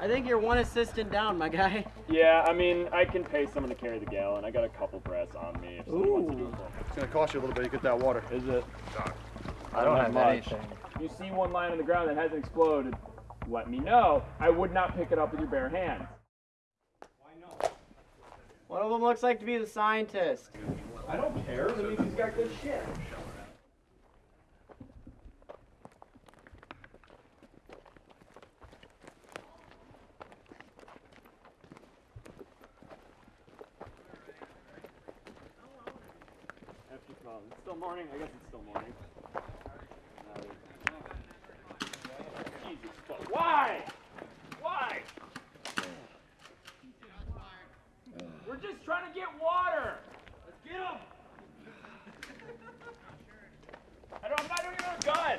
I think you're one assistant down, my guy. Yeah, I mean, I can pay someone to carry the gallon. I got a couple brass on me if someone wants to do it. It's gonna cost you a little bit to get that water. Is it? I don't have much. anything. If you see one lying on the ground that hasn't exploded, let me know. I would not pick it up with your bare hands. Why not? One of them looks like to be the scientist. I don't care. That means he's got good shit. After. It's still morning. I guess it's still morning. Jesus fuck. Why? Why? We're just trying to get water. Let's get him. I don't. I don't even a gun.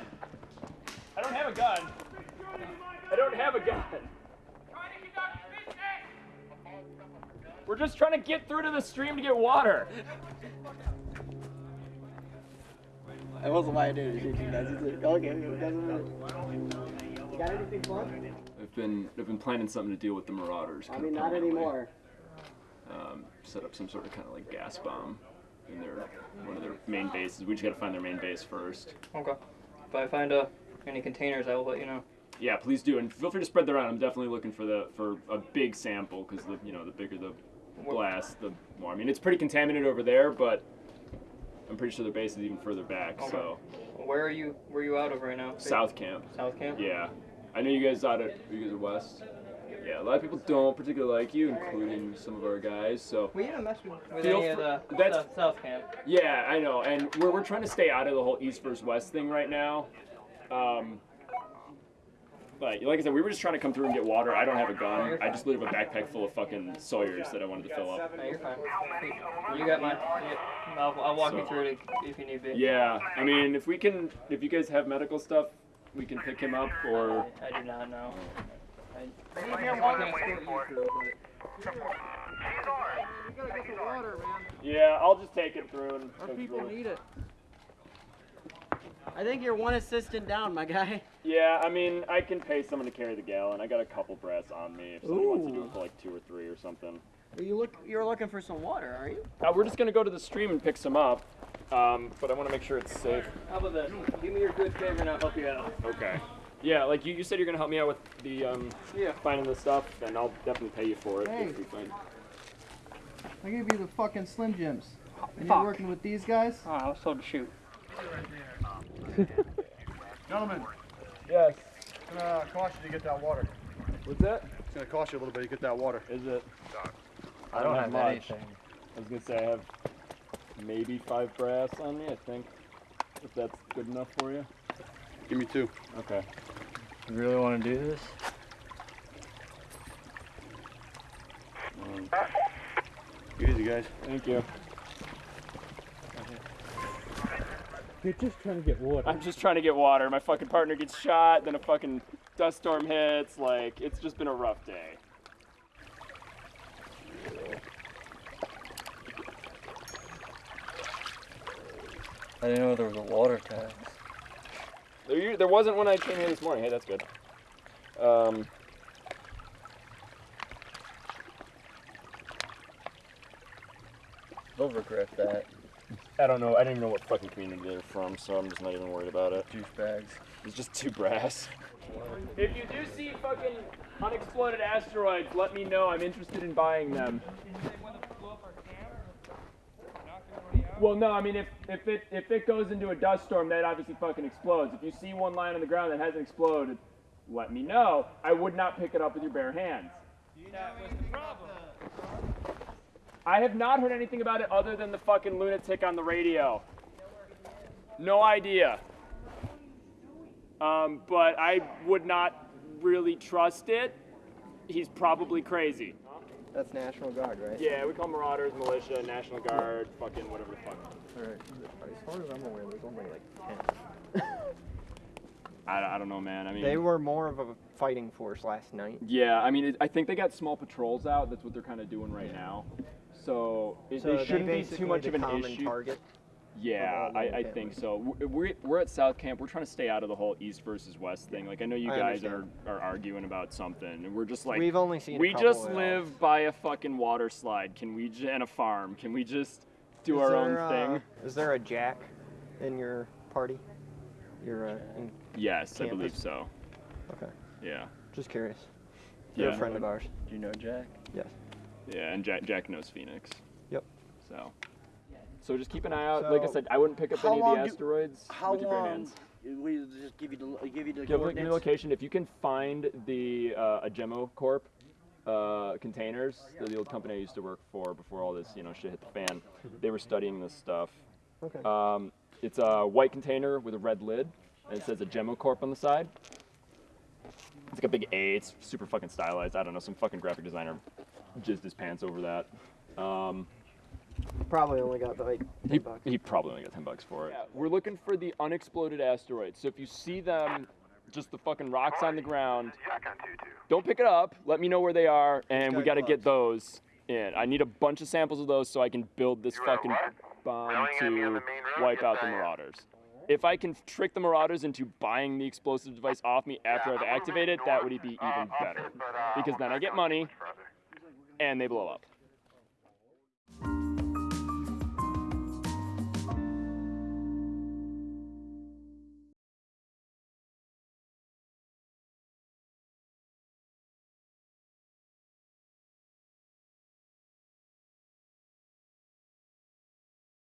I don't have a gun. I don't have a gun. We're just trying to get through to the stream to get water. That wasn't my idea to shoot you guys. Okay, it doesn't matter. You got anything fun? I've been I've been planning something to deal with the Marauders. I kinda mean, not coming our anymore. Um, set up some sort of kind of like gas bomb in their one of their main bases. We just gotta find their main base first. Okay. If I find uh, any containers, I will let you know. Yeah, please do, and feel free to spread that around. I'm definitely looking for the for a big sample because the you know the bigger the blast, the more. I mean, it's pretty contaminated over there, but I'm pretty sure their base is even further back. Okay. So Where are you? Where are you out of right now? South Camp. South Camp. Yeah, I know you guys out at you guys are west. Yeah, a lot of people don't particularly like you, including some of our guys. So We didn't mess with, with any of the that's- South, South Camp. Yeah, I know, and we're, we're trying to stay out of the whole East versus West thing right now. Um, but like I said, we were just trying to come through and get water. I don't have a gun. I just literally have a backpack full of fucking Sawyers that I wanted to fill up. No, you're fine. You got mine. Yeah, I'll, I'll walk you through it if you need be. Yeah, I mean, if we can, if you guys have medical stuff, we can pick him up, or I do not know. I, I'm not gonna escort you through, but yeah, I'll just take him through and. Our people through need it. I think you're one assistant down, my guy. Yeah, I mean, I can pay someone to carry the gallon. I got a couple brass on me. If someone wants to do it for like two or three or something. You look. You're looking for some water, are you? Uh, we're just gonna go to the stream and pick some up, um, but I want to make sure it's safe. how about this? Give me your good favor and I'll help you out. Okay. Yeah, like you, you said you're gonna help me out with the um, Yeah. finding the stuff, and I'll definitely pay you for it Hey. if we find. I gave you the fucking Slim Jims. And Fuck. you're working with these guys? Oh, I was told to shoot. Gentlemen, Yes. it's gonna cost you to get that water. What's that? It's gonna cost you a little bit to get that water. Is it? I don't have have much. anything. I was gonna say I have maybe five brass on me. I think. If that's good enough for you. Give me two. Okay. You really want to do this? Um, Easy, guys. thank you. You're just trying to get water. I'm just trying to get water. My fucking partner gets shot, then a fucking dust storm hits. Like, it's just been a rough day. I didn't know there was a water tax. There, there wasn't when I came here this morning. Hey, that's good. Um, They'll regret that. I don't know. I didn't even know what fucking community they're from, so I'm just not even worried about it. Douchebags. It's just two brass. If you do see fucking unexploded asteroids, let me know. I'm interested in buying them. Well, no, I mean if, if it if it goes into a dust storm, that obviously fucking explodes. If you see one lying on the ground that hasn't exploded, let me know. I would not pick it up with your bare hands. I have not heard anything about it other than the fucking lunatic on the radio. No idea. Um, but I would not really trust it. He's probably crazy. That's National Guard, right? Yeah, we call marauders, militia, National Guard, fucking whatever the fuck. Alright. As far as I'm aware, there's only like 10. I, I don't know, man. I mean, They were more of a fighting force last night. yeah, I mean, it, I think they got small patrols out. That's what they're kind of doing right now. So it, So it shouldn't be too much of an issue. target. Yeah, I, I think so. We're, we're at South Camp. We're trying to stay out of the whole East versus West thing. Like I know you I guys are, understand. are arguing about something, and we're just like We've only seen. we couple just at all. live by a fucking water slide. Can we j- and a farm? Can we just do Is our there, own uh, thing? Is there a Jack in your party? You're uh, in, Yes, I believe so. okay. Yeah, Just curious. You're yeah, a friend of ours. Do you know Jack? Yes. yeah. And Jack, Jack knows Phoenix. Yep. So, so just keep an eye out. like I said, I wouldn't pick up any of long the do- asteroids How with your bare long? hands. We just give you the give you the Give, give me the location. If you can find the uh, Agemo Corp uh, containers, they're the old company I used to work for before all this, you know, shit hit the fan. They were studying this stuff. Okay. Um, it's a white container with a red lid, and it says Agemo Corp on the side. It's like a big A. It's super fucking stylized. I don't know. Some fucking graphic designer jizzed his pants over that. Um, Probably only got like he, bucks. he probably only got 10 bucks for it. Yeah, we're looking for the unexploded asteroids. So if you see them, just the fucking rocks on the ground, don't pick it up. Let me know where they are, and we got got to get those in. I need a bunch of samples of those so I can build this fucking bomb to wipe out the Marauders. If I can trick the Marauders into buying the explosive device off me after I've activated it, that would be even better. Because then I get money, and they blow up.